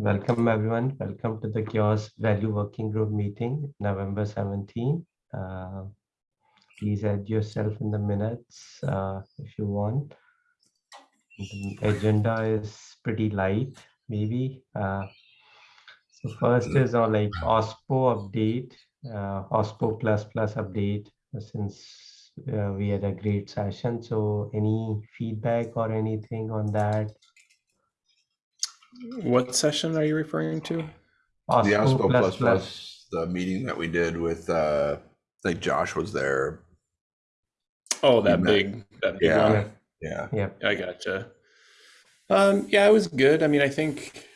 welcome everyone. Welcome to the CHAOSS Value Working Group meeting, November 17. Uh, please add yourself in the minutes uh, if you want. The agenda is pretty light, maybe. Uh, so first is on like OSPO update, uh, OSPO plus plus update since uh, we had a great session. So any feedback or anything on that? What session are you referring to? OSPO the OSPO plus plus, the meeting that we did with uh I think Josh was there. Oh, that met- big, that big Yeah. one. Yeah. Yeah. I gotcha. Um, yeah, it was good. I mean, I think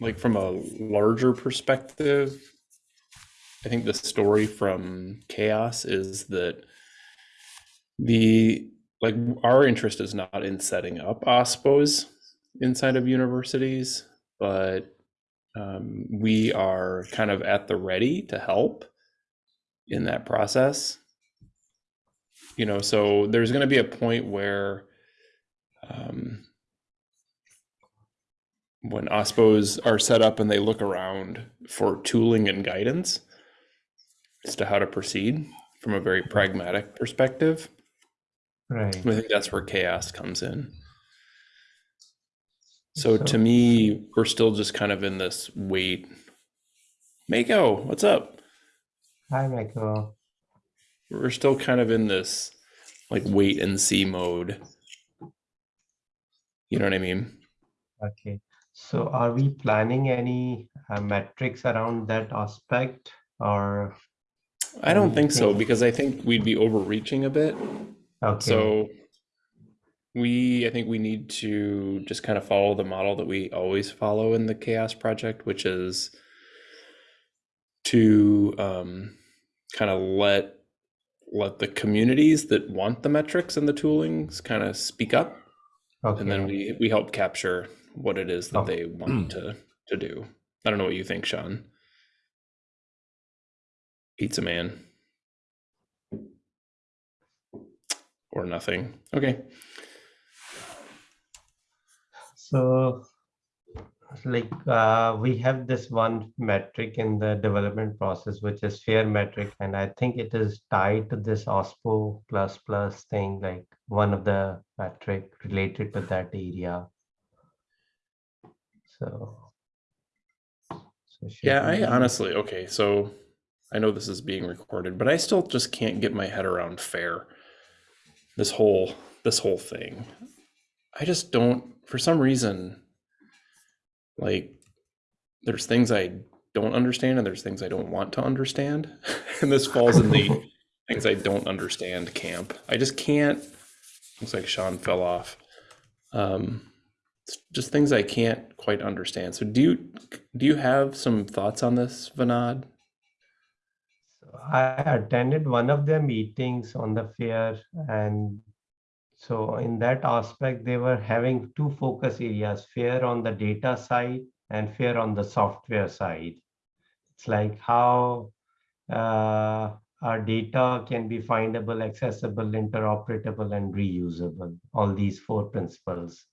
like from a larger perspective, I think the story from CHAOSS is that the like our interest is not in setting up OSPOs inside of universities, but um, we are kind of at the ready to help in that process. You know, so there's going to be a point where um, when OSPOs are set up and they look around for tooling and guidance as to how to proceed from a very pragmatic perspective. Right. I think that's where CHAOSS comes in. So, So- to me, we're still just kind of in this wait. Mako, what's up? Hi, Michael. We're still kind of in this like wait and see mode. You know what I mean? Okay. So are we planning any uh, metrics around that aspect or? I don't think so because I think we'd be overreaching a bit. Okay. So we, I think we need to just kind of follow the model that we always follow in the CHAOSS Project, which is to um, kind of let let the communities that want the metrics and the toolings kind of speak up, and then we we help capture what it is that Oh. they want to to do. I don't know what you think, Sean. Pizza Man. Or nothing. Okay. So like uh, we have this one metric in the development process, which is fair metric. And I think it is tied to this OSPO plus plus thing, like one of the metric related to that area. So. so Yeah, I honestly, okay, so I know this is being recorded, but I still just can't get my head around fair. This whole this whole thing. I just don't for some reason like there's things I don't understand and there's things I don't want to understand. and this falls in the things I don't understand camp. I just can't looks like Sean fell off. Um it's just things I can't quite understand. So do you do you have some thoughts on this, Vinod? I attended one of their meetings on the fair and so in that aspect, they were having two focus areas, fair on the data side and fair on the software side. It's like how uh, our data can be findable, accessible, interoperable, and reusable, all these four principles.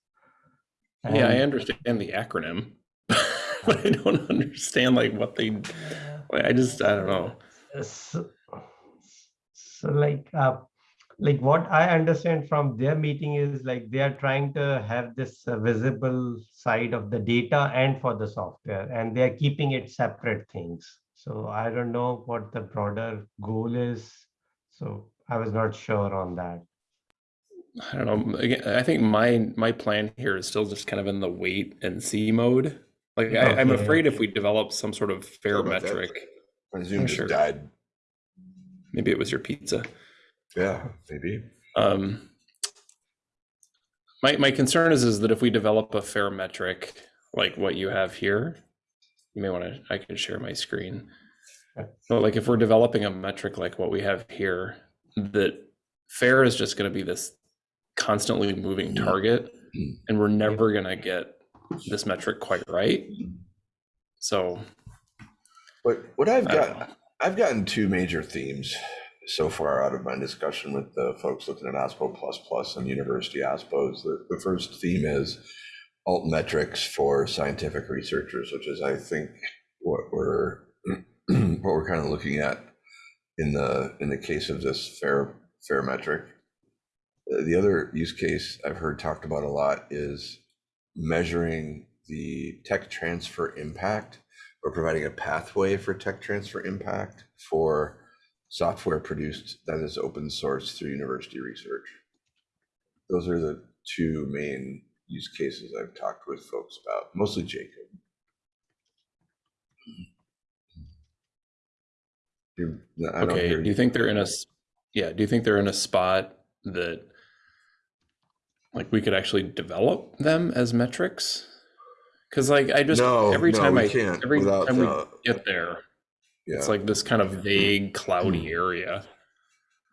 yeah, I understand the acronym, but I don't understand like what they. I just I don't know. so, so like uh, like what i understand from their meeting is like they are trying to have this uh, visible side of the data and for the software and they are keeping it separate things so i don't know what the broader goal is so i was not sure on that I don't know. Again, I think my my plan here is still just kind of in the wait and see mode. Like I, I'm afraid if we develop some sort of fair Sorry metric, My Zoom just Sure. died. maybe it was your pizza. Yeah, maybe. Um, my my concern is is that if we develop a fair metric like what you have here, you may want to. I can share my screen. But like if we're developing a metric like what we have here, that fair is just going to be this constantly moving target, and we're never going to get this metric quite right. So But what I've I don't know. got, I've gotten two major themes so far out of my discussion with the folks looking at OSPO plus plus and university OSPOs. The, the first theme is alt metrics for scientific researchers, which is, I think, what we're what we're kind of looking at in the in the case of this fair fair metric. Uh, The other use case I've heard talked about a lot is measuring the tech transfer impact or providing a pathway for tech transfer impact for software produced that is open source through university research. Those are the two main use cases I've talked with folks about, mostly Jacob. Okay, do you think they're in a yeah, do you think they're in a spot that like we could actually develop them as metrics? Cause like I just, No, every no, time I, can't every without, time we uh, get there, Yeah. it's like this kind of vague cloudy area.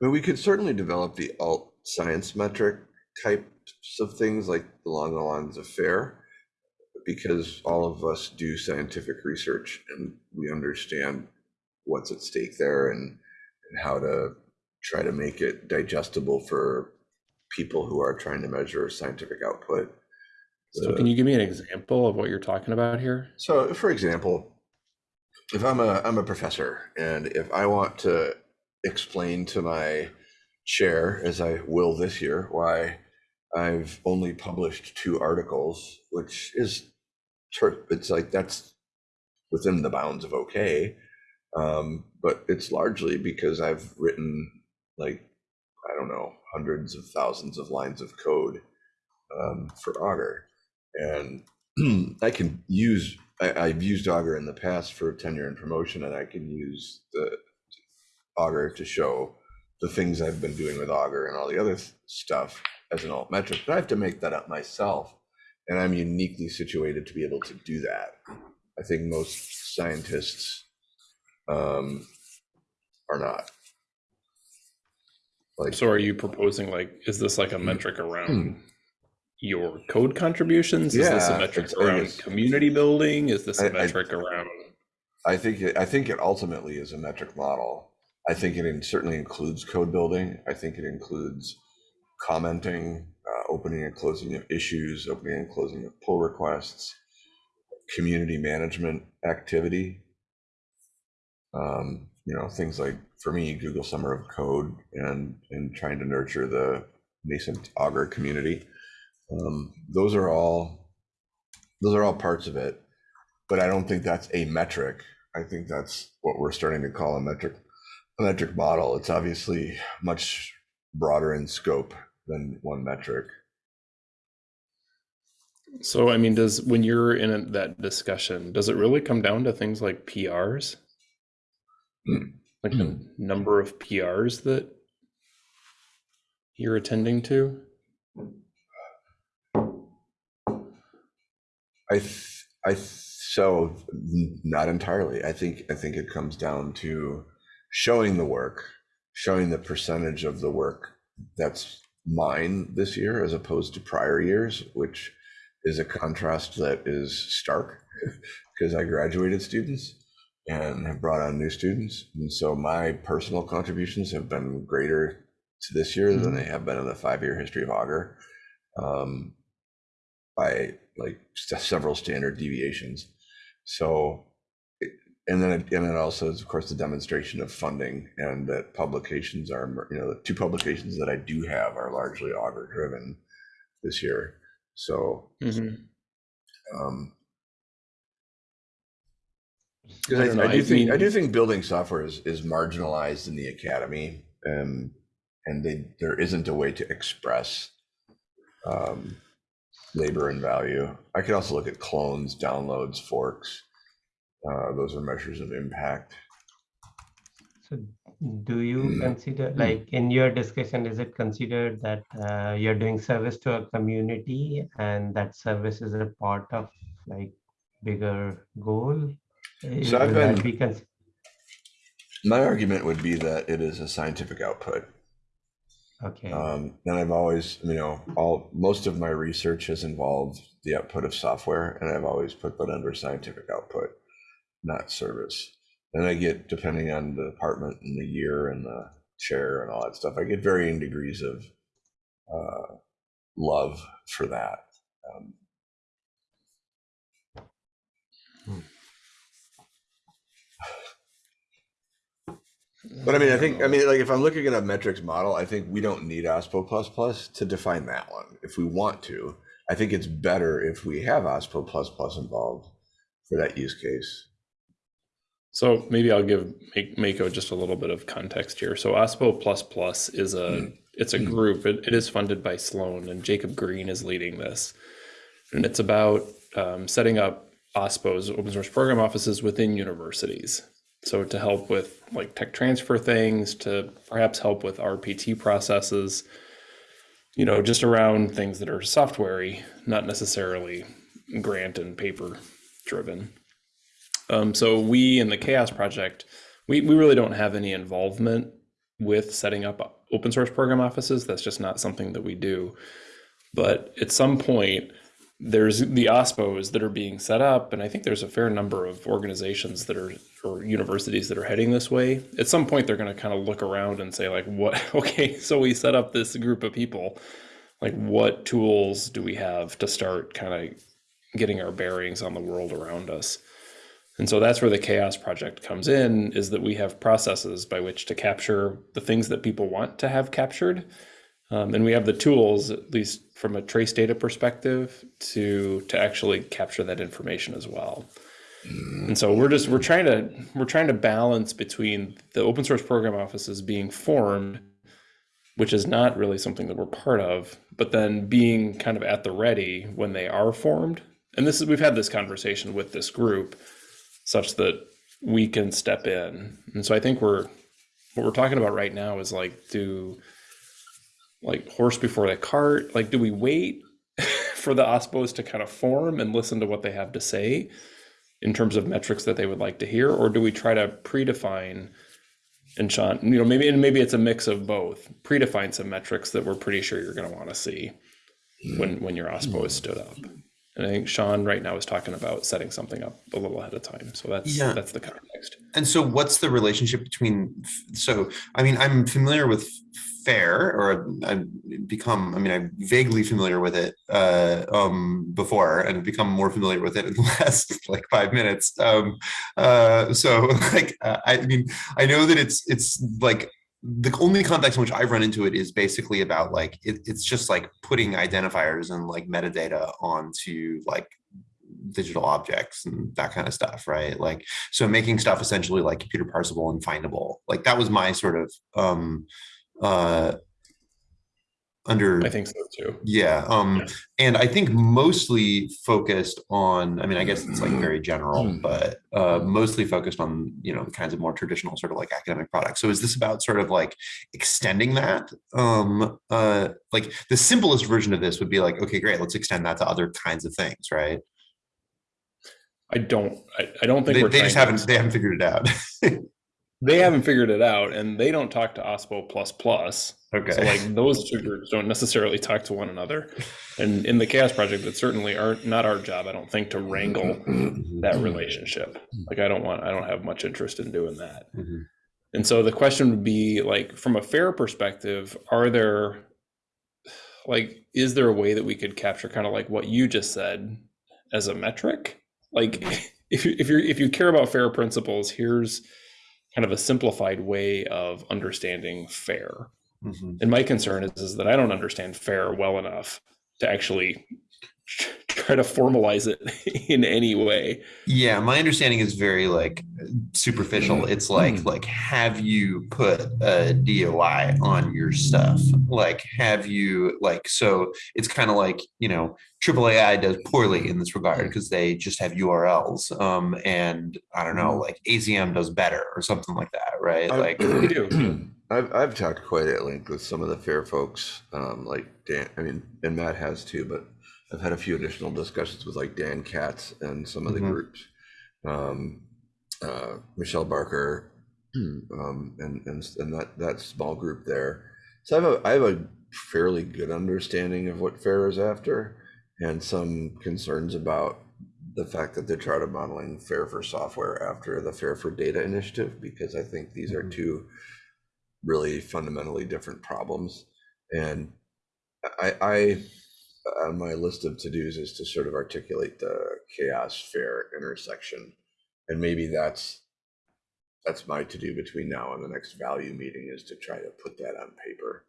But we could certainly develop the alt science metric types of things like along the lines of FAIR, because all of us do scientific research and we understand what's at stake there and, and how to try to make it digestible for people who are trying to measure scientific output. So Uh, can you give me an example of what you're talking about here? So, for example, if I'm a I'm a professor and if I want to explain to my chair, as I will this year, why I've only published two articles, which is it's like that's within the bounds of okay, um, but it's largely because I've written like I don't know hundreds of thousands of lines of code um, for Augur, and I can use I, I've used Augur in the past for tenure and promotion, and I can use the Augur to show the things I've been doing with Augur and all the other stuff as an alt metric. But I have to make that up myself, and I'm uniquely situated to be able to do that. I think most scientists um, are not. Like, So are you proposing like, is this like a metric Hmm. around your code contributions? Is this a metric around community building? Is this a I- I- metric around? I think it, I think it ultimately is a metric model. I think it in, certainly includes code building. I think it includes commenting, uh, opening and closing of issues, opening and closing of pull requests, community management activity. Um, you know, things like for me, Google Summer of Code and and trying to nurture the nascent Augur community. Um, those are all those are all parts of it but I don't think that's a metric. I think that's what we're starting to call a metric, a metric model. It's obviously much broader in scope than one metric. So, I mean, does, when you're in that discussion, does it really come down to things like PRs? Hmm. Like the number of PRs that you're attending to? I, th- I, so not entirely. I think, I think it comes down to showing the work, showing the percentage of the work that's mine this year as opposed to prior years, which is a contrast that is stark because I graduated students and have brought on new students. And so my personal contributions have been greater to this year than they have been in the five-year history of Augur um, by like several standard deviations. So, and then, and then also is of course the demonstration of funding and that publications are, you know, the two publications that I do have are largely Augur driven this year. So, Mhm. um, I Because I, don't I do I think I do think building software is, is marginalized in the academy, and and they, there isn't a way to express um, labor and value. I could also look at clones, downloads, forks. Uh, those are measures of impact. So do you Mm. consider, like in your discussion, is it considered that uh, you're doing service to a community and that service is a part of like bigger goal? So I've been- be My argument would be that it is a scientific output. Okay, Um, and I've always, you know, all most of my research has involved the output of software, and I've always put that under scientific output, not service. And I get, depending on the department and the year and the chair and all that stuff, I get varying degrees of uh, love for that. Um, But I mean, I think, I mean, like if I'm looking at a metrics model, I think we don't need OSPO plus plus to define that one. If we want to, I think it's better if we have OSPO plus plus involved for that use case. So maybe I'll give make Mako just a little bit of context here. So OSPO plus plus is a it's a group. It, it is funded by Sloan, and Jacob Green is leading this, and it's about um, setting up OSPOs, open source program offices within universities. So to help with like tech transfer things, to perhaps help with RPT processes, you know, just around things that are softwarey, not necessarily grant and paper driven. Um, so we in the CHAOSS Project, we, we really don't have any involvement with setting up open source program offices. That's just not something that we do. But at some point, there's the OSPOs that are being set up, and I think there's a fair number of organizations that are or universities that are heading this way. At some point, they're going to kind of look around and say, like, what? Okay, so we set up this group of people. Like, what tools do we have to start kind of getting our bearings on the world around us? And so that's where the CHAOSS project comes in is that we have processes by which to capture the things that people want to have captured. Um, and we have the tools, at least from a trace data perspective, to to actually capture that information as well. And so we're just we're trying to we're trying to balance between the open source program offices being formed, which is not really something that we're part of, but then being kind of at the ready when they are formed. And this is we've had this conversation with this group such that we can step in. And so I think we're what we're talking about right now is like do like horse before the cart, like do we wait for the OSPOs to kind of form and listen to what they have to say in terms of metrics that they would like to hear or do we try to predefine and Sean, you know, maybe and maybe it's a mix of both. Predefine some metrics that we're pretty sure you're going to want to see when when your OSPO is stood up. And I think Sean right now is talking about setting something up a little ahead of time. So that's Yeah. that's the context. And so what's the relationship between, so, I mean, I'm familiar with FAIR or I've become, I mean, I'm vaguely familiar with it uh, um, before and have become more familiar with it in the last like five minutes. Um, uh, so like, uh, I mean, I know that it's, it's like, the only context in which I've run into it is basically about like, it, it's just like putting identifiers and like metadata onto like digital objects and that kind of stuff, right? Like, so making stuff essentially like computer parsable and findable. Like that was my sort of um uh under I think so too. yeah um Yeah. and i think mostly focused on i mean i guess it's like very general but uh mostly focused on you know the kinds of more traditional sort of like academic products. So is this about sort of like extending that? Um uh like the simplest version of this would be like okay great let's extend that to other kinds of things right? I don't I, I don't think they, they just haven't they haven't figured it out they haven't figured it out and they don't talk to OSPO plus plus. okay So like those two groups don't necessarily talk to one another. And in the CHAOSS project, it's certainly are not our job, I don't think, to wrangle that relationship. Like I don't want I don't have much interest in doing that. Mhm. And so the question would be like from a fair perspective, are there like is there a way that we could capture kind of like what you just said as a metric? Like if you if you're if you care about fair principles, here's kind of a simplified way of understanding fair. Mhm. And my concern is, is that I don't understand fair well enough to actually try to formalize it in any way. Yeah, my understanding is very like superficial. It's like like have you put a DOI on your stuff? Like have you like so it's kind of like, you know, AAAI does poorly in this regard because they just have URLs. Um and I don't know, like ACM does better or something like that, right? I- Like We do. I've I've talked quite at length with some of the fair folks, um, like Dan. I mean, and Matt has too, but I've had a few additional discussions with like Dan Katz and some of the Mhm. groups, um, uh, Michelle Barker, um, and and and that that small group there. So I have a I have a fairly good understanding of what fair is after, and some concerns about the fact that they're trying to modeling fair for software after the fair for data initiative because I think these are Mhm. two really fundamentally different problems. And I, I, on my list of to-dos is to sort of articulate the CHAOSS fair intersection. And maybe that's that's my to-do between now and the next value meeting is to try to put that on paper.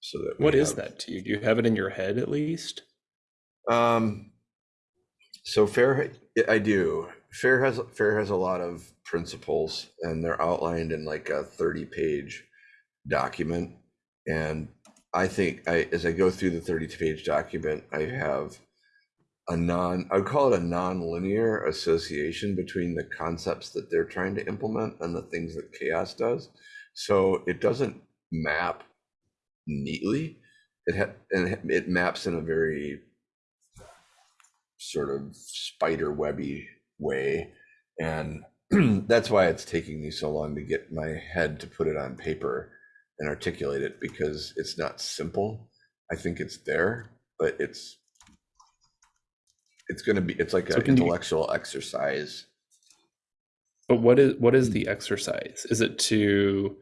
So that. What is have- that to you? Do you have it in your head at least? Um, so fair, I do. Fair has fair has a lot of principles, and they're outlined in like a thirty-page document. And I think I, as I go through the 32 page document, I have a non, I would call it a non-linear association between the concepts that they're trying to implement and the things that CHAOSS does. So it doesn't map neatly. It ha- and it- it maps in a very sort of spider webby way and that's why it's taking me so long to get my head to put it on paper and articulate it because it's not simple i think it's there but it's it's going to be it's like So an can you- intellectual exercise But what is what is hmm. the exercise? Is it to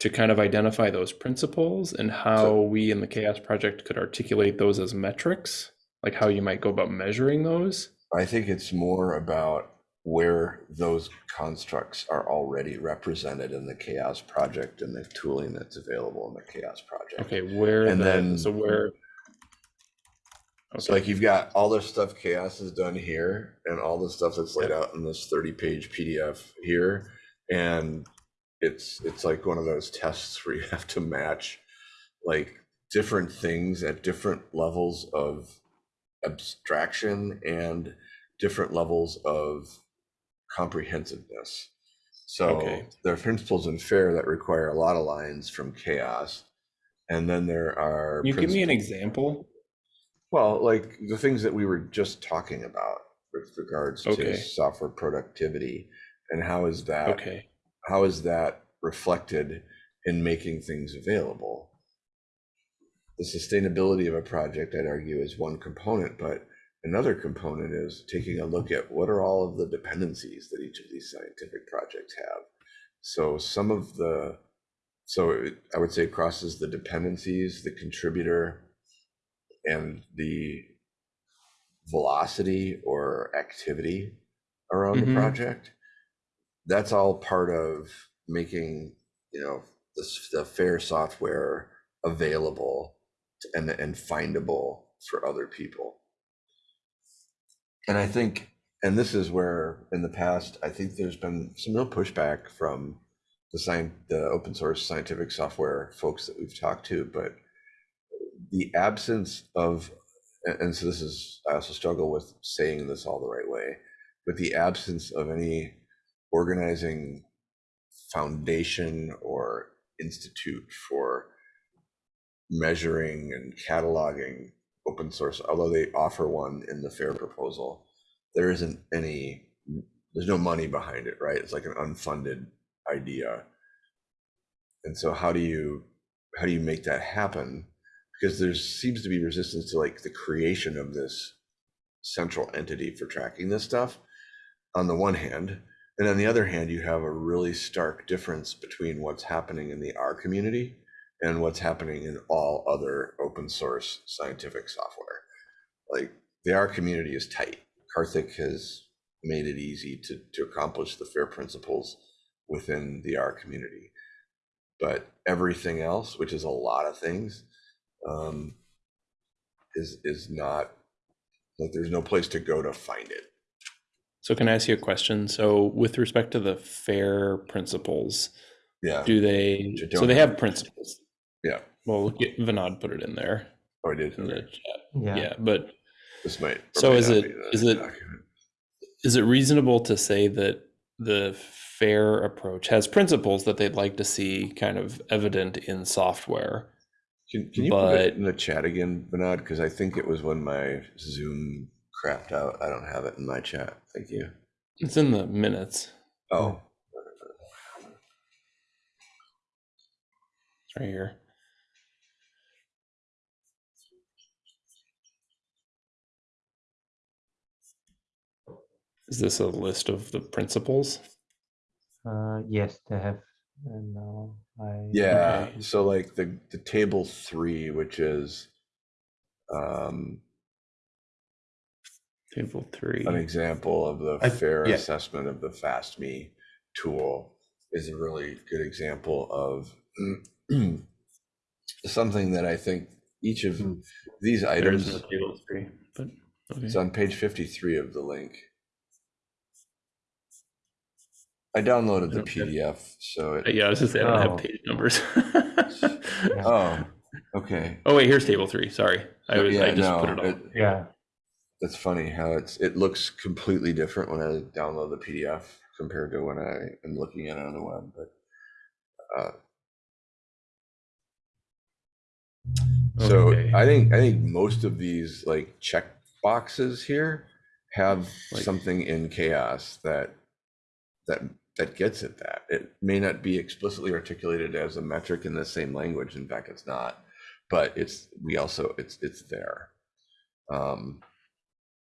to kind of identify those principles and how we in the CHAOSS project could articulate those as metrics? Like how you might go about measuring those? i think it's more about where those constructs are already represented in the CHAOSS project and the tooling that's available in the CHAOSS project Okay, where And the, then- so where So like you've got all this stuff CHAOSS has done here and all the stuff that's laid out in this 30 page PDF here. And it's it's like one of those tests where you have to match like different things at different levels of abstraction and different levels of comprehensiveness. So Okay. there are principles in fair that require a lot of lines from CHAOSS. And then there are you give me an example? well, like the things that we were just talking about with regards Okay. to software productivity and how is that Okay. how is that reflected in making things available? The sustainability of a project, I'd argue, is one component, but another component is taking a look at what are all of the dependencies that each of these scientific projects have. So some of the so it, I would say crosses the dependencies, the contributor, and the velocity or activity around the Mhm. project. That's all part of making, you know, the, the fair software available to- and, and findable for other people. And I think, and this is where in the past, I think there's been some real pushback from the science, the open source scientific software folks that we've talked to, but the absence of, and, so this is, I also struggle with saying this all the right way, but the absence of any organizing foundation or institute for measuring and cataloging open source, although they offer one in the fair proposal, there isn't any, there's no money behind it, right? It's like an unfunded idea. And so how do you, how do you make that happen? Because there seems to be resistance to like the creation of this central entity for tracking this stuff on the one hand. And on the other hand, you have a really stark difference between what's happening in the R community and what's happening in all other open source scientific software. Like the R community is tight. Karthik has made it easy to, to accomplish the fair principles within the R community. But everything else, which is a lot of things, um, is is not like there's no place to go to find it. So can I ask you a question? So with respect to the fair principles, Yeah. do they, so they have- have principles? Yeah. Well, look at- Vinod put it in there Oh, I did. in the chat. Yeah. Yeah, but This might. So might is not it- be the is it- document. is it reasonable to say that the fair approach has principles that they'd like to see kind of evident in software? Can, can you put it in the chat again, Bernard? Because I think it was when my Zoom crapped out. I don't have it in my chat. Thank you. It's in the minutes. Oh, It's right here. Is this a list of the principles? Uh, yes, they have. And now I. yeah. Okay. So like the the table three, which is um, Table three. an example of the I- fair yeah. assessment of the FASTME tool is a really good example of something that I think each of Hmm. these items, no table three, but okay. it's on page 53 of the link. I downloaded the PDF, so Uh, it, Yeah, I was just saying, I don't Oh. have page numbers. oh, okay. Oh, wait, here's table three, sorry. I was, I Yeah, just put it all. it- Yeah. That's funny how it's, it looks completely different when I download the PDF compared to when I am looking at it on the web, but. uh, So Okay. I think, I think most of these like check boxes here have Like- something in CHAOSS that, that, that gets at that. It may not be explicitly articulated as a metric in the same language. In fact, it's not, but it's, we also, it's, it's there. Um,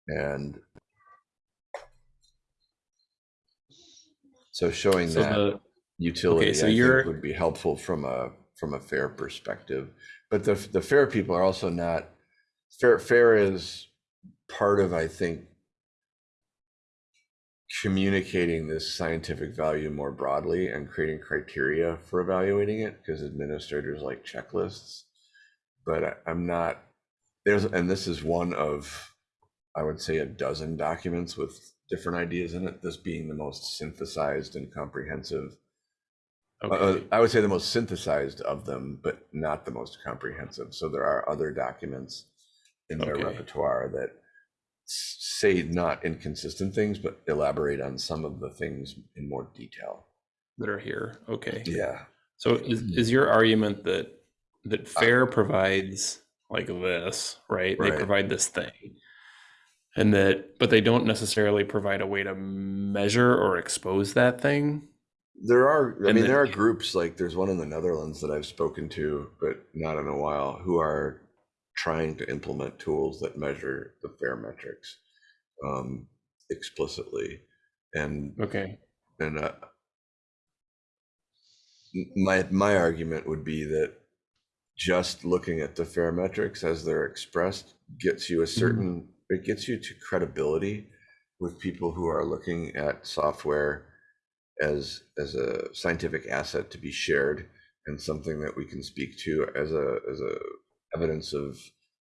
and so showing So that the, utility, so I would be helpful from a, from a fair perspective. But the, the fair people are also not, fair, fair is part of, I think, communicating this scientific value more broadly and creating criteria for evaluating it, because administrators like checklists. But I- I'm not, there's, and this is one of, I would say, a dozen documents with different ideas in it, this being the most synthesized and comprehensive uh, okay, I would say the most synthesized of them, but not the most comprehensive. So there are other documents in their Okay. repertoire that say not inconsistent things, but elaborate on some of the things in more detail. that are here, okay. Yeah. So is, is your argument that, that uh, FAIR provides like this, right? They provide this thing. And that, but they don't necessarily provide a way to measure or expose that thing? There are, I And mean, then- there are groups like there's one in the Netherlands that I've spoken to, but not in a while, who are trying to implement tools that measure the fair metrics um, explicitly. And Okay, And uh, my my argument would be that just looking at the fair metrics as they're expressed gets you a certain it gets you to credibility with people who are looking at software as as a scientific asset to be shared and something that we can speak to as a as a evidence of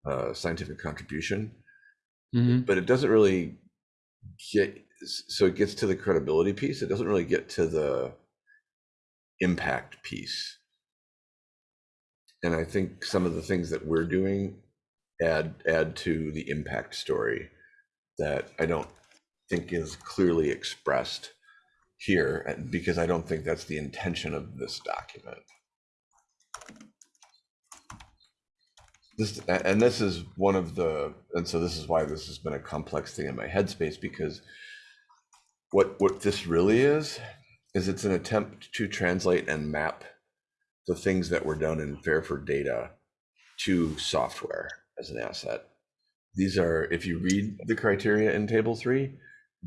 uh, scientific contribution. Mhm. but it doesn't really get so it gets to the credibility piece. It doesn't really get to the impact piece. And i think some of the things that we're doing add add to the impact story that i don't think is clearly expressed here because i don't think that's the intention of this document this and this is one of the and so this is why this has been a complex thing in my headspace because what what this really is is it's an attempt to translate and map the things that were done in fair for data to software as an asset. These are if you read the criteria in table three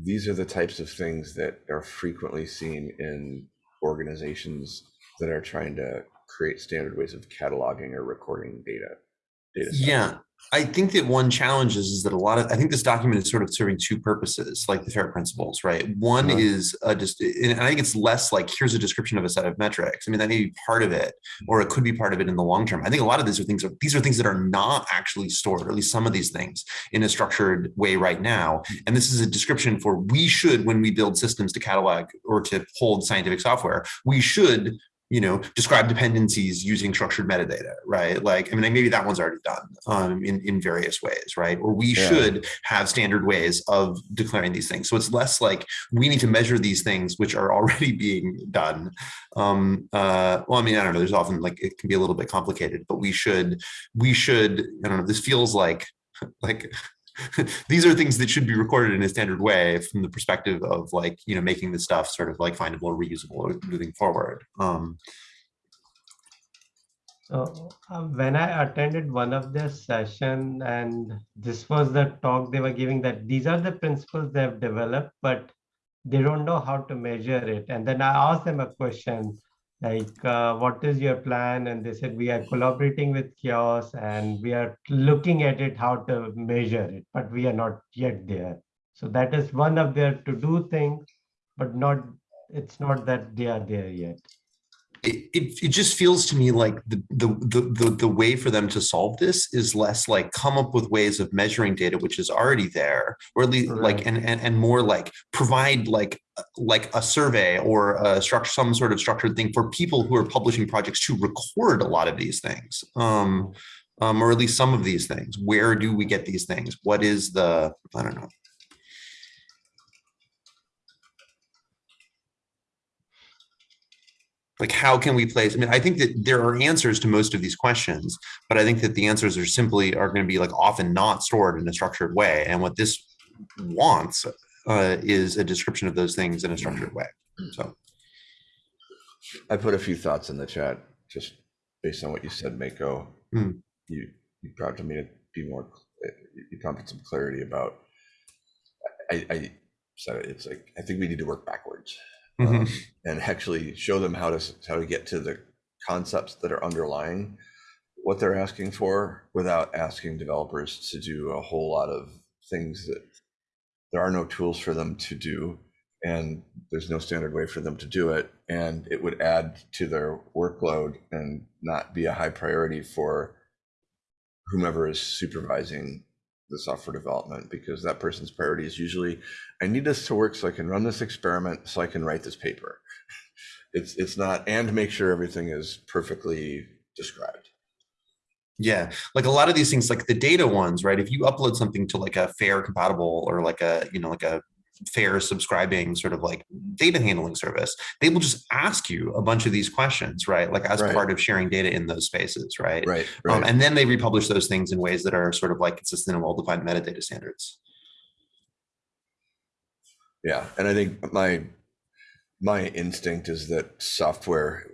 these are the types of things that are frequently seen in organizations that are trying to create standard ways of cataloging or recording data data sets. Yeah, I think that one challenge is, is that a lot of, I think this document is sort of serving two purposes, like the FAIR principles, right? One Uh-huh. is just, and I think it's less like, here's a description of a set of metrics. I mean, that may be part of it, or it could be part of it in the long term. I think a lot of these are things, are, these are things that are not actually stored, or at least some of these things in a structured way right now. And this is a description for, we should, when we build systems to catalog or to hold scientific software, we should you know, describe dependencies using structured metadata, right? Like, I mean, maybe that one's already done um, in, in various ways, right? Or we Yeah. should have standard ways of declaring these things. So it's less like we need to measure these things which are already being done. Um, uh, well, I mean, I don't know, there's often like, it can be a little bit complicated, but we should, we should, I don't know, this feels like, like these are things that should be recorded in a standard way from the perspective of like you know making the stuff sort of like findable or reusable moving forward um So uh, when I attended one of their session and this was the talk they were giving that these are the principles they have developed, but they don't know how to measure it. And then I asked them a question like, uh, what is your plan? And they said, we are collaborating with CHAOSS and we are looking at it, how to measure it, but we are not yet there. So that is one of their to do things, but not it's not that they are there yet. It, it, it just feels to me like the, the the the way for them to solve this is less like come up with ways of measuring data which is already there or at least like and, and and more like provide like like a survey or a structure some sort of structured thing for people who are publishing projects to record a lot of these things um um or at least some of these things. Where do we get these things? What is the i don't know like how can we place i mean i think that there are answers to most of these questions but i think that the answers are simply are going to be like often not stored in a structured way and what this wants uh, is a description of those things in a structured way so I put a few thoughts in the chat, just based on what you said, Mako. Hmm. You, you prompted me to be more, you prompted some clarity about, I, I said it, it's like, I think we need to work backwards. Mhm. um, And actually show them how to, how to get to the concepts that are underlying what they're asking for without asking developers to do a whole lot of things that there are no tools for them to do and there's no standard way for them to do it and it would add to their workload and not be a high priority for whomever is supervising the software development because that person's priority is usually i need this to work so i can run this experiment so i can write this paper it's it's not and make sure everything is perfectly described Yeah, like a lot of these things, like the data ones, right? If you upload something to like a fair compatible or like a, you know, like a fair subscribing sort of like data handling service, they will just ask you a bunch of these questions, right? Like as Right. part of sharing data in those spaces, right? right Um, right and then they republish those things in ways that are sort of like consistent and well-defined metadata standards. Yeah, and I think my my instinct is that software,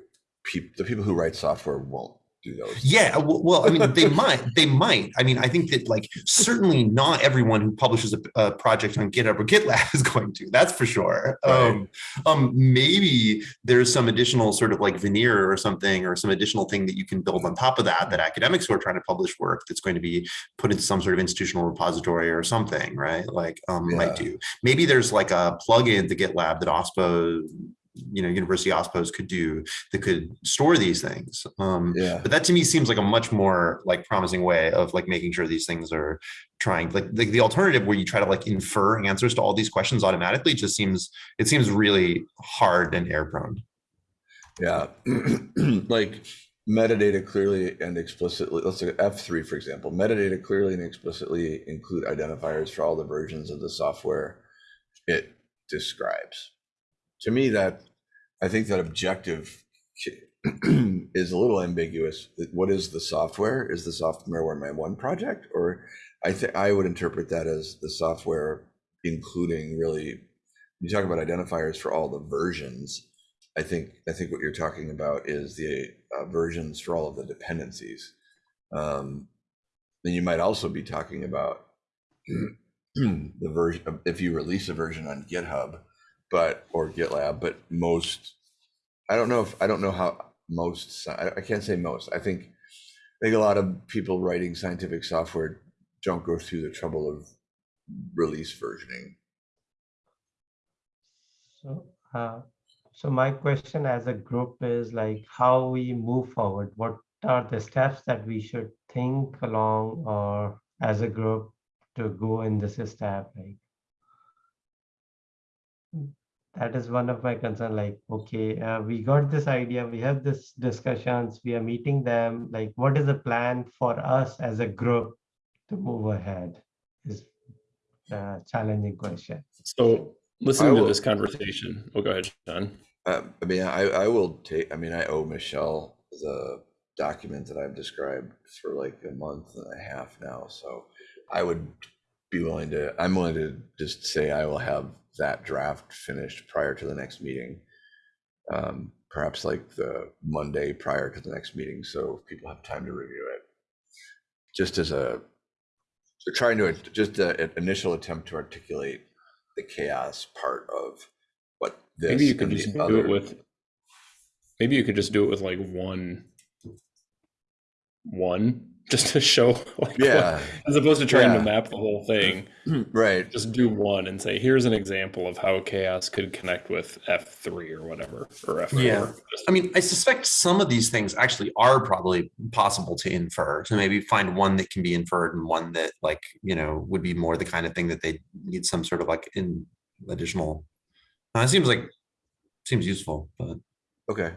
peop, the people who write software won't do those. Yeah, well, I mean, they might, they might. I mean, I think that like certainly not everyone who publishes a, a project on GitHub or GitLab is going to. That's for sure. Right. Um, um, maybe there's some additional sort of like veneer or something, or some additional thing that you can build on top of that. That academics who are trying to publish work that's going to be put into some sort of institutional repository or something, right? Like um, might do. Maybe there's like a plugin to GitLab that OSPO, you know, University OSPOs could do that could store these things. Um, Yeah, but that to me seems like a much more like promising way of like making sure these things are trying like the, the alternative where you try to like infer answers to all these questions automatically just seems it seems really hard and error prone yeah. like metadata clearly and explicitly. Let's look at F three, for example. Metadata clearly and explicitly include identifiers for all the versions of the software it describes. To me, that I think that objective is a little ambiguous. What is the software? Is the software where my one project, or I think I would interpret that as the software including really. You talk about identifiers for all the versions. I think I think what you're talking about is the uh, versions for all of the dependencies. Um, then you might also be talking about the version if you release a version on GitHub, but or GitLab, but most I don't know if I don't know how most I, can't say most. I think I think a lot of people writing scientific software don't go through the trouble of release versioning. So, uh, so my question as a group is like how we move forward. What are the steps that we should think along or as a group to go in this step? Like that is one of my concern. Like, okay, uh, we got this idea, we have this discussions, we are meeting them. Like, what is the plan for us as a group to move ahead? Is a challenging question. So listening to this conversation, oh, go ahead, John. Uh, I mean, I, I will take, I mean, I owe Michelle the document that I've described for like a month and a half now, so I would be willing to, I'm willing to just say I will have that draft finished prior to the next meeting. Um, perhaps like the Monday prior to the next meeting, so people have time to review it. Just as a, so trying to, just an initial attempt to articulate the CHAOSS part of what this. Maybe you could just do it with, maybe you could just do it with like one, one just to show like what- Yeah, as opposed to trying Yeah. to map the whole thing. right. Just do one and say, here's an example of how CHAOSS could connect with F3 or whatever or F4. Yeah. I mean, I suspect some of these things actually are probably possible to infer. So maybe find one that can be inferred and one that like, you know, would be more the kind of thing that they need some sort of like in additional. Uh, it seems like, seems useful, but Okay.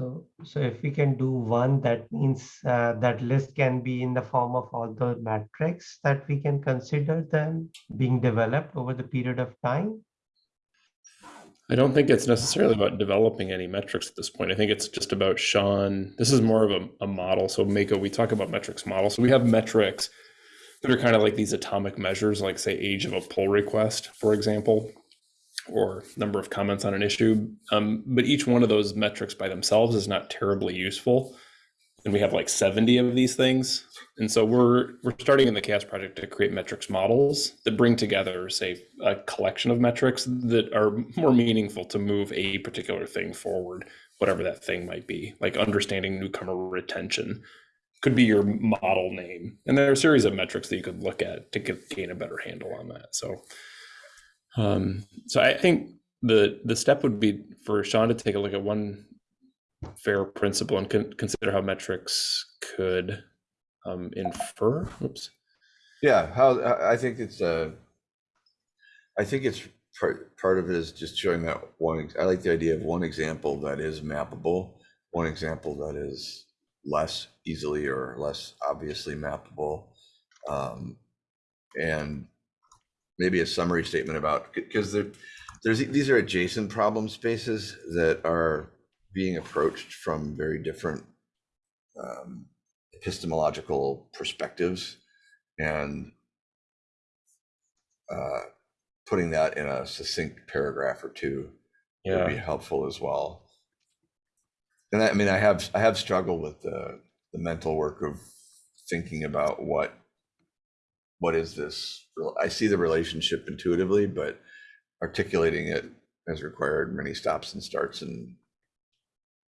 So, so if we can do one, that means uh, that list can be in the form of all the metrics that we can consider them being developed over the period of time. I don't think it's necessarily about developing any metrics at this point. I think it's just about Sean. This is more of a, a model. So Mako, we talk about metrics model. So we have metrics that are kind of like these atomic measures, like say age of a pull request, for example, or number of comments on an issue. Um, but each one of those metrics by themselves is not terribly useful. And we have like 70 of these things. And so we're we're starting in the CHAOSS project to create metrics models that bring together, say, a collection of metrics that are more meaningful to move a particular thing forward, whatever that thing might be, like understanding newcomer retention could be your model name. And there are a series of metrics that you could look at to get, gain a better handle on that. So um, so I think the the step would be for Sean to take a look at one fair principle and con- consider how metrics could um, infer. Oops. Yeah, how I think it's uh I think it's part part of it is just showing that one. I like the idea of one example that is mappable, one example that is less easily or less obviously mappable, um, and maybe a summary statement about because there there's these are adjacent problem spaces that are being approached from very different um, epistemological perspectives and uh, putting that in a succinct paragraph or two would be helpful as well. And I, I mean, I have I have struggled with the the mental work of thinking about what what is this. I see the relationship intuitively, but articulating it has required many stops and starts and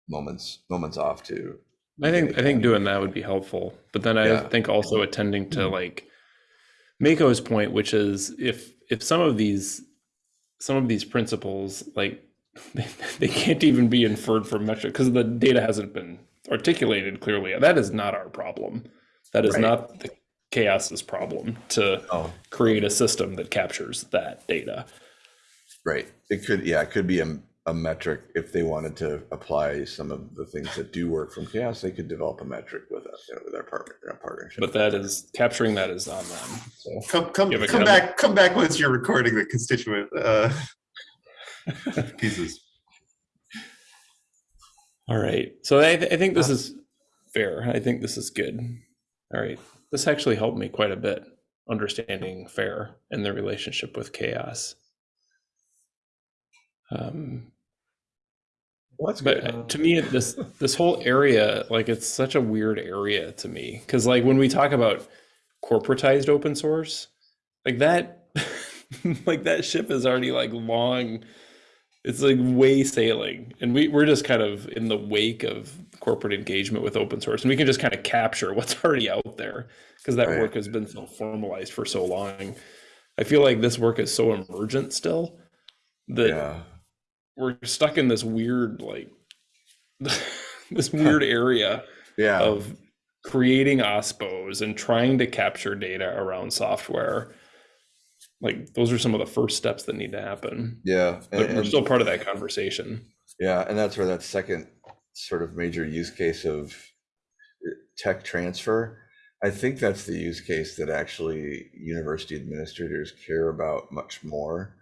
moments moments off to I think I think doing that would be helpful. But then I Yeah. think also mm-hmm. attending to mm-hmm. like Mako's point, which is if if some of these some of these principles like they, they can't even be inferred from metric because the data hasn't been articulated clearly. That is not our problem. That is Right. not the CHAOSS's problem to oh create a system that captures that data. Right. It could, yeah, it could be a, a metric. If they wanted to apply some of the things that do work from chaos, they could develop a metric with us, you know, with our partner, our partnership. But that is capturing that is on them. So come, come, You have a come comment? back, come back once you're recording the constituent, uh, pieces. All right. So I, th- I think this is fair. I think this is good. All right. This actually helped me quite a bit understanding fair and the relationship with CHAOSS. Um, Well, but good. uh, to me, this this whole area, like it's such a weird area to me because, like, when we talk about corporatized open source, like that, like that ship is already like long. It's like way sailing, and we we're just kind of in the wake of corporate engagement with open source, and we can just kind of capture what's already out there because that Right. work has been so formalized for so long. I feel like this work is so emergent still that Yeah. we're stuck in this weird like this weird area Yeah. of creating OSPOs and trying to capture data around software like those are some of the first steps that need to happen Yeah. but And, we're and- still part of that conversation yeah. And that's where that second sort of major use case of uh, tech transfer. I think that's the use case that actually university administrators care about much more.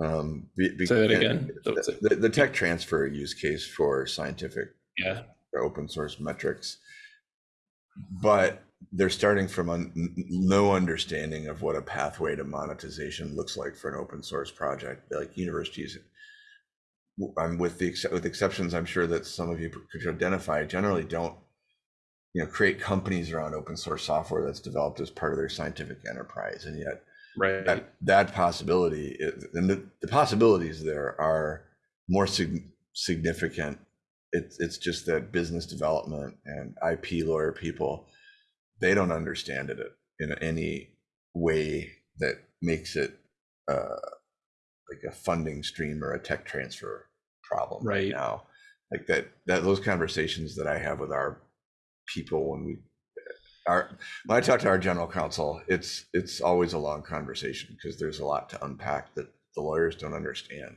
Um, be- be- Say that again. The, the tech transfer use case for scientific yeah open source metrics. But they're starting from un- no understanding of what a pathway to monetization looks like for an open source project. Like universities, I'm with the with exceptions, I'm sure that some of you could identify. Generally, don't you know create companies around open source software that's developed as part of their scientific enterprise, and yet Right. that that possibility is, and the, the possibilities there are more sig- significant it's it's just that business development and ip lawyer people they don't understand it in any way that makes it uh like a funding stream or a tech transfer problem right, Right. now like that that those conversations that i have with our people when we our when I talk to our general counsel, it's it's always a long conversation because there's a lot to unpack that the lawyers don't understand.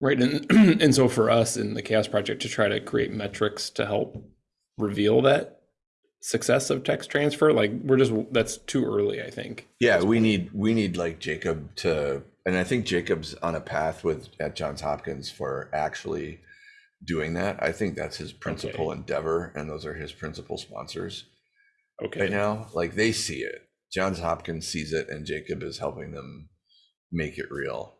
Right. And, and so for us in the CHAOSS Project to try to create metrics to help reveal that success of tech transfer, like we're just, that's too early, I think. Yeah, we need we need like Jacob to, and I think Jacob's on a path with at Johns Hopkins for actually doing that. I think that's his principal endeavor, and those are his principal sponsors okay right Okay. now. Like they see it. Johns Hopkins sees it, and Jacob is helping them make it real.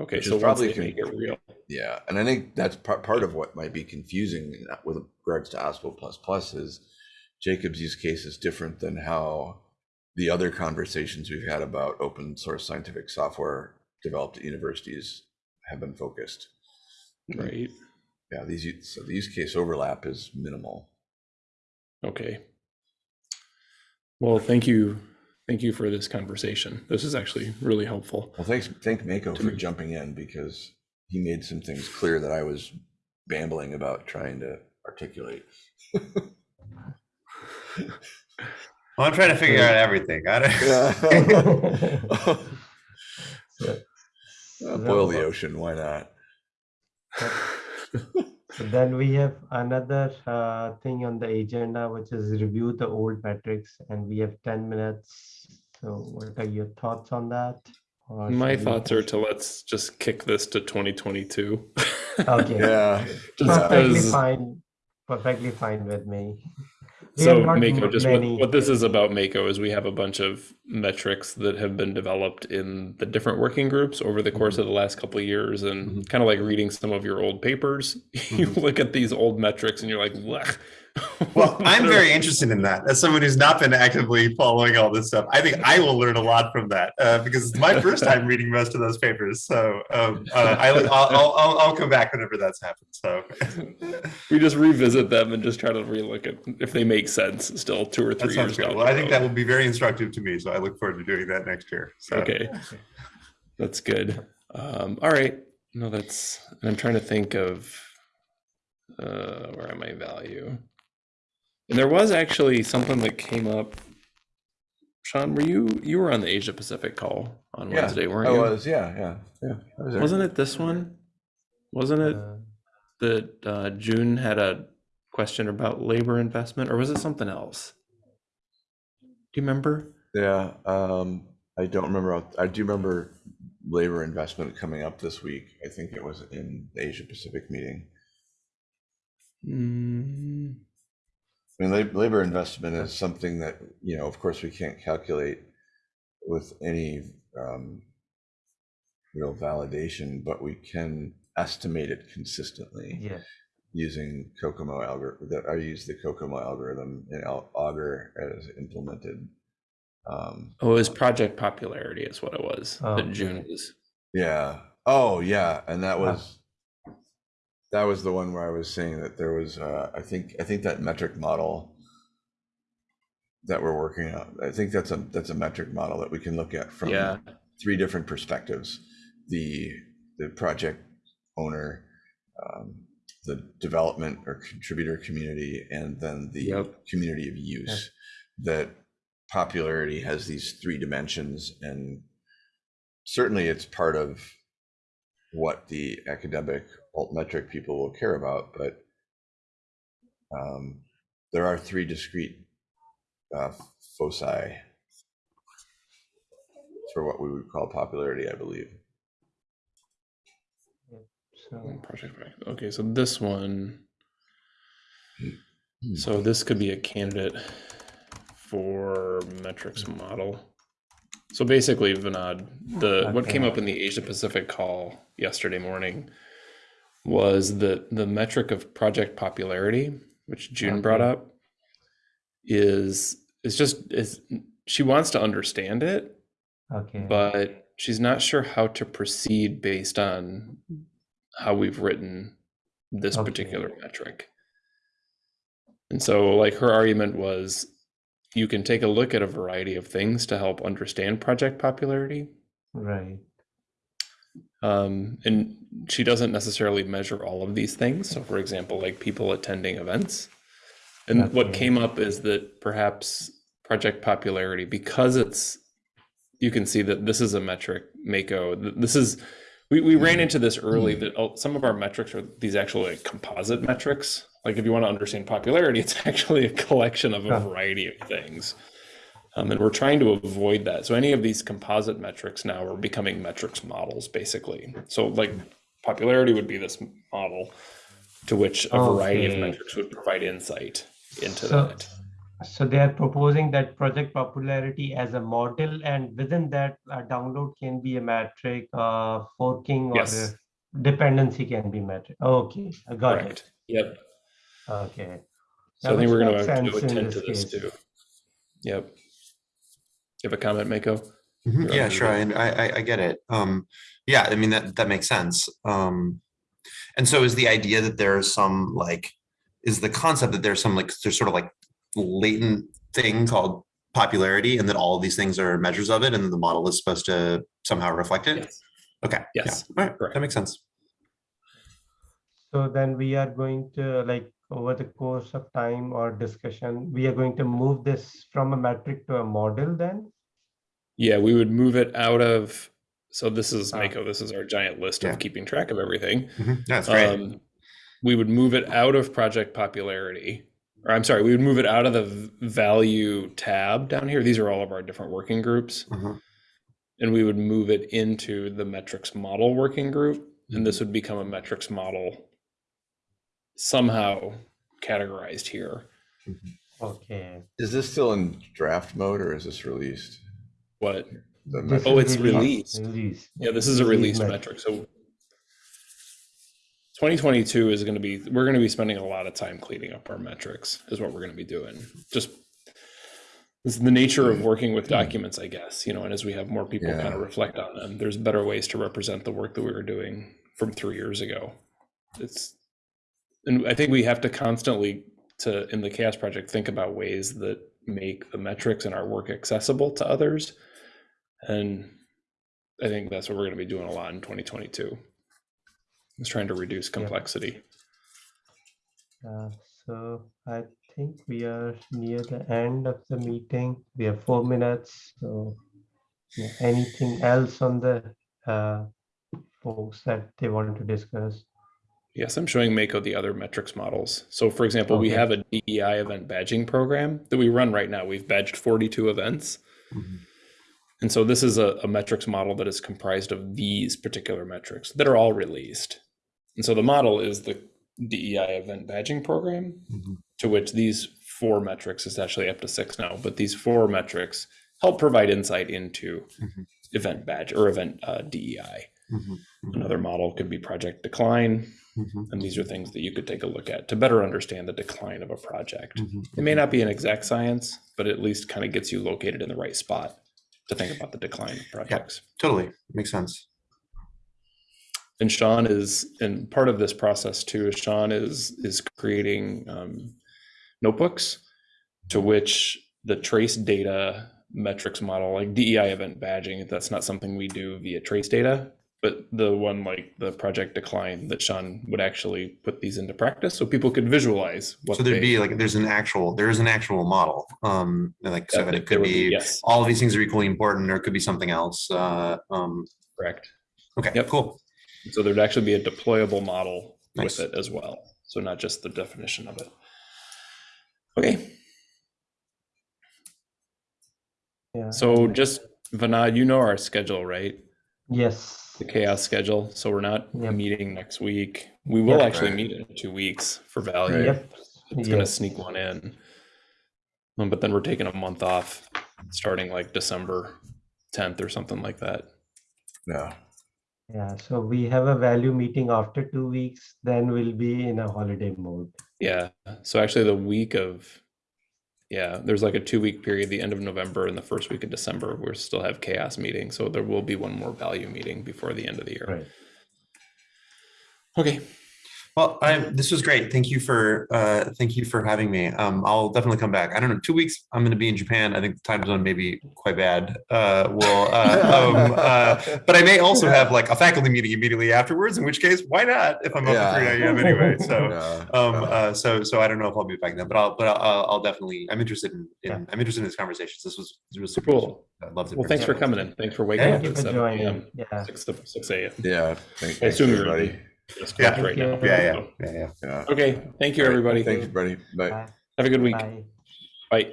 Okay. which So probably con- make it real. Yeah, and I think that's part part of what might be confusing with regards to OSPO plus plus is Jacob's use case is different than how the other conversations we've had about open source scientific software developed at universities have been focused. Right. Yeah, these so the use case overlap is minimal. Okay. Well, thank you. Thank you for this conversation. This is actually really helpful. Well, thanks, thank Mako for me. jumping in because he made some things clear that I was bambling about trying to articulate. Well, I'm trying to figure out everything. I don't. Yeah. Uh, Boil the ocean, why not? So then we have another uh, thing on the agenda, which is review the old metrics, and we have 10 minutes. So what are your thoughts on that? Or My should we thoughts are to let's just kick this to 2022. Okay. Yeah. Just Perfectly fine, perfectly fine with me. So Mako, just what, what this is about Mako is we have a bunch of metrics that have been developed in the different working groups over the course of the last couple of years and Mhm. kind of like reading some of your old papers. You look at these old metrics and you're like. Well, I'm very interested in that. As someone who's not been actively following all this stuff, I think I will learn a lot from that uh, because it's my first time reading most of those papers. So um, uh, I, will I'll, I'll, I'll come back whenever that's happened. So we just revisit them and just try to relook at if they make sense still two or three years. Well, I think that will be very instructive to me. So I look forward to doing that next year. So. Okay. That's good. Um, all right. No, that's, and I'm trying to think of, uh, where am I value? And there was actually something that came up. Sean, were you, you were on the Asia Pacific call on Yeah, Wednesday, weren't I you? was, yeah, yeah, yeah. Was Wasn't it this one? Wasn't it uh, that, uh, June had a question about labor investment or was it something else? Do you remember? Yeah, um, I don't remember. I do remember labor investment coming up this week. I think it was in the Asia Pacific meeting. Mm, I mean, labor investment is something that, you know, of course, we can't calculate with any um, real validation, but we can estimate it consistently Yeah, using COCOMO algorithm. That I use the COCOMO algorithm in Augur as implemented. Um, Oh, it was project popularity is what it was. Oh, that June was. Yeah. Oh, yeah. And that was that was the one where I was saying that there was uh I think I think that metric model that we're working on. I think that's a that's a metric model that we can look at from Yeah. three different perspectives. The the project owner, um, the development or contributor community, and then the Yep. community of use. That popularity has these three dimensions and certainly it's part of what the academic altmetric people will care about, but um, there are three discrete uh, foci for what we would call popularity, I believe. so Project Okay, so this one. Hmm. So this could be a candidate for metrics model. So basically, Vinod, the what came up in the Asia Pacific call yesterday morning was that the metric of project popularity, which June brought up, is is just is she wants to understand it, Okay. but she's not sure how to proceed based on how we've written this Okay. particular metric. And so, like, her argument was you can take a look at a variety of things to help understand project popularity. Right. Um, and she doesn't necessarily measure all of these things. So, for example, like people attending events. And what Okay. came up is that perhaps project popularity, because it's, you can see that this is a metric, Mako. th- This is, we, we ran into this early that oh, some of our metrics are these actual like composite metrics. Like if you want to understand popularity, it's actually a collection of a variety of things. Um, and we're trying to avoid that. So any of these composite metrics now are becoming metrics models, basically. So like popularity would be this model to which a variety of metrics would provide insight into So- that. So they are proposing that project popularity as a model and within that a download can be a metric, uh, forking or Yes. dependency can be metric. Okay, I got it. Yep. Okay. So Yeah, I think we're going makes to sense in attend to this this case. too. Yep. You have a comment, Mako? Mhm, Yeah, sure. I, I, I- I get it. Um, yeah, I mean, that, that makes sense. Um, and so is the idea that there's some like, is the concept that there's some like, there's sort of like latent thing called popularity and that all of these things are measures of it and the model is supposed to somehow reflect it? Yes. Okay. yeah, Yes, All right, correct. that makes sense. So then we are going to like over the course of time or discussion, we are going to move this from a metric to a model then? Yeah, we would move it out of. So this is Ah. Mako. This is our giant list Yeah. of keeping track of everything. Mhm, That's great. Um, we would move it out of project popularity, or I'm sorry, we would move it out of the value tab down here. These are all of our different working groups, Mhm, and we would move it into the metrics model working group, and this would become a metrics model somehow categorized here. Mm-hmm. Okay. Is this still in draft mode or is this released? What? The metric- Oh, it's released. Release. Yeah, this is a Release release metric. So 2022 is going to be, we're going to be spending a lot of time cleaning up our metrics, is what we're going to be doing. Just this is the nature of working with documents, I guess, you know, and as we have more people kind of reflect on them, there's better ways to represent the work that we were doing from three years ago. It's, and I think we have to constantly to, in the CHAOSS project, think about ways that make the metrics and our work accessible to others. And I think that's what we're going to be doing a lot in 2022. Is trying to reduce complexity. Uh, so I think we are near the end of the meeting. We have four minutes. So yeah, anything else on the uh, folks that they want to discuss? Yes, I'm showing Mako the other metrics models. So for example, we have a DEI event badging program that we run right now. We've badged 42 events. mhm. And so this is a, a metrics model that is comprised of these particular metrics that are all released. And so the model is the DEI event badging program, Mhm. to which these four metrics is actually up to six now, but these four metrics help provide insight into Mhm. event badge or event uh, DEI. Mhm, mhm, Another model could be project decline. Mhm, And these are things that you could take a look at to better understand the decline of a project. mhm, It may not be an exact science, but at least kind of gets you located in the right spot to think about the decline of projects. Totally, makes sense. And Sean is, and part of this process too, is Sean is is creating um, notebooks to which the trace data metrics model, like DEI event badging, that's not something we do via trace data, but the one like the project decline that Sean would actually put these into practice so people could visualize what So there'd they- be like, there's an actual, there is an actual model. Um, like, so that it could be- be, yes, all of these things are equally important, or it could be something else. Uh, um, correct. okay, Yep. cool. So there'd actually be a deployable model Nice. with it as well. So not just the definition of it. Okay, Yeah. so just Vinod, you know our schedule, right? Yes. The CHAOSS schedule. So we're not Yep. meeting next week. We will Yep. actually meet in two weeks for value. Yep. It's gonna sneak one in. Um, but then we're taking a month off, starting like December tenth or something like that. No. Yeah. So we have a value meeting after two weeks. Then we'll be in a holiday mode. Yeah. So actually, the week of yeah, there's like a two week period, the end of November and the first week of December, we still have CHAOSS meeting. So there will be one more value meeting before the end of the year. Right. Okay. Well, I, this was great. Thank you for, uh, thank you for having me. Um, I'll definitely come back. I don't know, two weeks, I'm gonna be in Japan. I think the time zone may be quite bad. Uh, well, uh, um, uh, but I may also have like a faculty meeting immediately afterwards, in which case, why not? If I'm up at three Yeah. AM anyway, so. Yeah, Um, uh, so, so I don't know if I'll be back then, but I'll, but I'll, I'll definitely, I'm interested in, Yeah. in, I'm interested in this conversation. This was, this was super. Cool. useful. I loved it. Well, thanks for coming in. Thanks for waking Yeah. up Thank at for seven AM, joining. Yeah. six, to- six AM. Yeah, thank- I thanks, assume you're everybody. Just Yeah. right now. You. Yeah, yeah, yeah, yeah. Yeah. Okay, thank you, All right, everybody. Thanks, everybody. Bye. Bye. Have a good week. Bye. Bye.